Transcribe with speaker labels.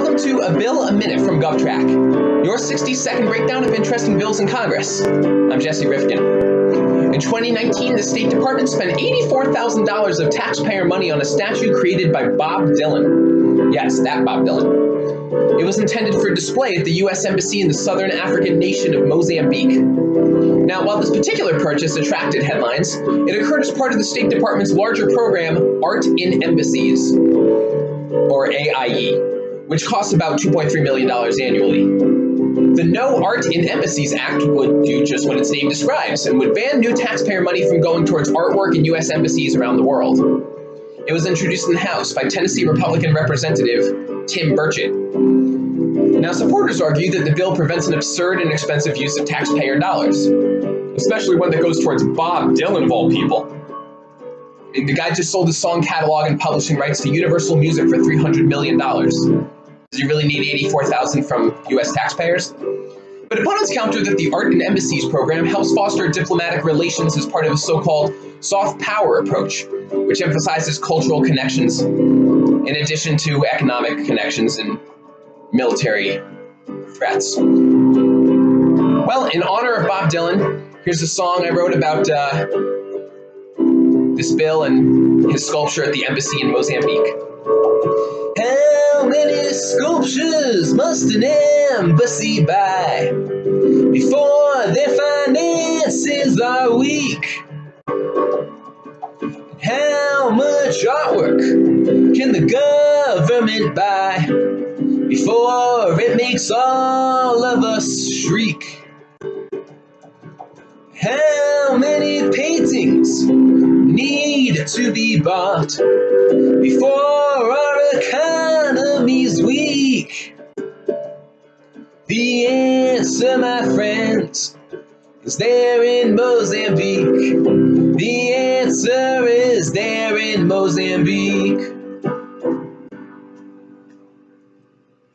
Speaker 1: Welcome to A Bill a Minute from GovTrack, your 60 second breakdown of interesting bills in Congress. I'm Jesse Rifkin. In 2019, the State Department spent $84,000 of taxpayer money on a statue created by Bob Dylan. Yes, that Bob Dylan. It was intended for display at the U.S. Embassy in the southern African nation of Mozambique. Now, while this particular purchase attracted headlines, it occurred as part of the State Department's larger program, Art in Embassies, or AIE which costs about $2.3 million annually. The No Art in Embassies Act would do just what its name describes and would ban new taxpayer money from going towards artwork in U.S. embassies around the world. It was introduced in the House by Tennessee Republican Representative Tim Burchett. Now, supporters argue that the bill prevents an absurd and expensive use of taxpayer dollars, especially one that goes towards Bob Dylan of all people. The guy just sold his song catalog and publishing rights to Universal Music for $300 million. He really need 84,000 from US taxpayers? But opponents counter that the Art in Embassies program helps foster diplomatic relations as part of a so-called soft power approach, which emphasizes cultural connections in addition to economic connections and military threats. Well, in honor of Bob Dylan, here's a song I wrote about uh, this bill and his sculpture at the embassy in Mozambique. Sculptures must an embassy buy before their finances are weak? How much artwork can the government buy before it makes all of us shriek? How many paintings need to be bought before our economy's Answer, my friends, is there in Mozambique. The answer is there in Mozambique.